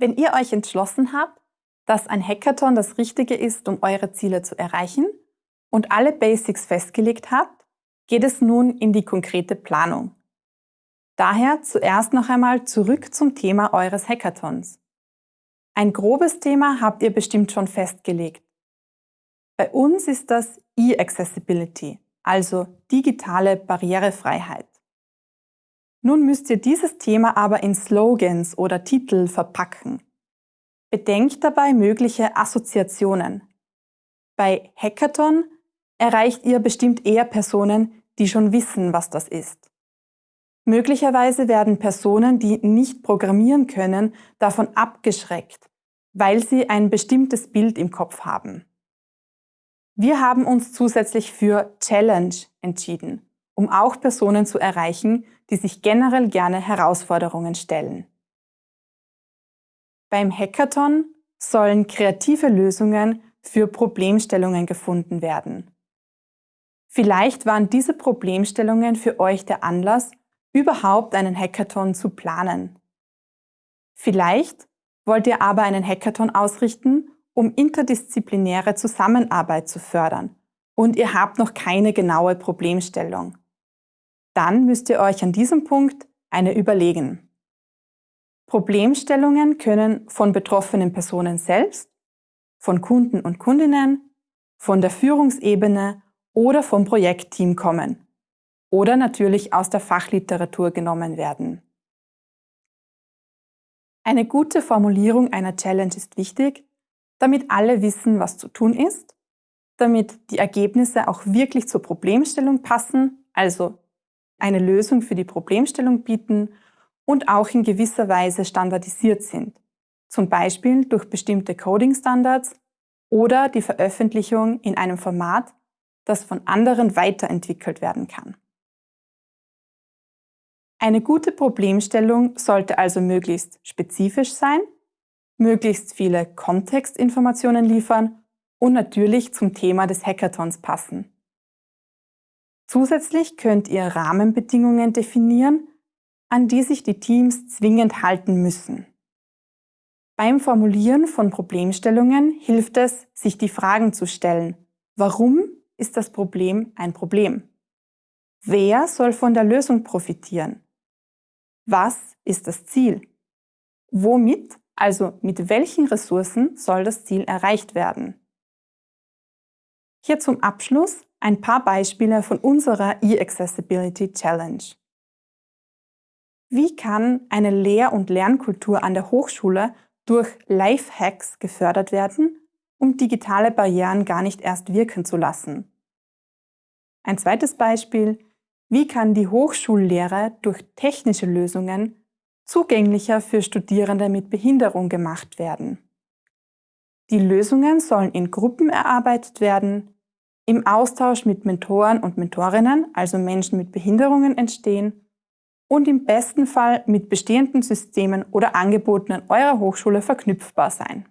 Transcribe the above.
Wenn ihr euch entschlossen habt, dass ein Hackathon das Richtige ist, um eure Ziele zu erreichen und alle Basics festgelegt habt, geht es nun in die konkrete Planung. Daher zuerst noch einmal zurück zum Thema eures Hackathons. Ein grobes Thema habt ihr bestimmt schon festgelegt. Bei uns ist das E-Accessibility, also digitale Barrierefreiheit. Nun müsst ihr dieses Thema aber in Slogans oder Titel verpacken. Bedenkt dabei mögliche Assoziationen. Bei Hackathon erreicht ihr bestimmt eher Personen, die schon wissen, was das ist. Möglicherweise werden Personen, die nicht programmieren können, davon abgeschreckt, weil sie ein bestimmtes Bild im Kopf haben. Wir haben uns zusätzlich für Challenge entschieden, um auch Personen zu erreichen, die sich generell gerne Herausforderungen stellen. Beim Hackathon sollen kreative Lösungen für Problemstellungen gefunden werden. Vielleicht waren diese Problemstellungen für euch der Anlass, überhaupt einen Hackathon zu planen. Vielleicht wollt ihr aber einen Hackathon ausrichten, um interdisziplinäre Zusammenarbeit zu fördern und ihr habt noch keine genaue Problemstellung dann müsst ihr euch an diesem Punkt eine überlegen. Problemstellungen können von betroffenen Personen selbst, von Kunden und Kundinnen, von der Führungsebene oder vom Projektteam kommen oder natürlich aus der Fachliteratur genommen werden. Eine gute Formulierung einer Challenge ist wichtig, damit alle wissen, was zu tun ist, damit die Ergebnisse auch wirklich zur Problemstellung passen, also eine Lösung für die Problemstellung bieten und auch in gewisser Weise standardisiert sind, zum Beispiel durch bestimmte Coding-Standards oder die Veröffentlichung in einem Format, das von anderen weiterentwickelt werden kann. Eine gute Problemstellung sollte also möglichst spezifisch sein, möglichst viele Kontextinformationen liefern und natürlich zum Thema des Hackathons passen. Zusätzlich könnt ihr Rahmenbedingungen definieren, an die sich die Teams zwingend halten müssen. Beim Formulieren von Problemstellungen hilft es, sich die Fragen zu stellen. Warum ist das Problem ein Problem? Wer soll von der Lösung profitieren? Was ist das Ziel? Womit, also mit welchen Ressourcen soll das Ziel erreicht werden? Hier zum Abschluss ein paar Beispiele von unserer E-Accessibility Challenge. Wie kann eine Lehr- und Lernkultur an der Hochschule durch Lifehacks gefördert werden, um digitale Barrieren gar nicht erst wirken zu lassen? Ein zweites Beispiel, wie kann die Hochschullehre durch technische Lösungen zugänglicher für Studierende mit Behinderung gemacht werden? Die Lösungen sollen in Gruppen erarbeitet werden, im Austausch mit Mentoren und Mentorinnen, also Menschen mit Behinderungen, entstehen und im besten Fall mit bestehenden Systemen oder Angeboten an eurer Hochschule verknüpfbar sein.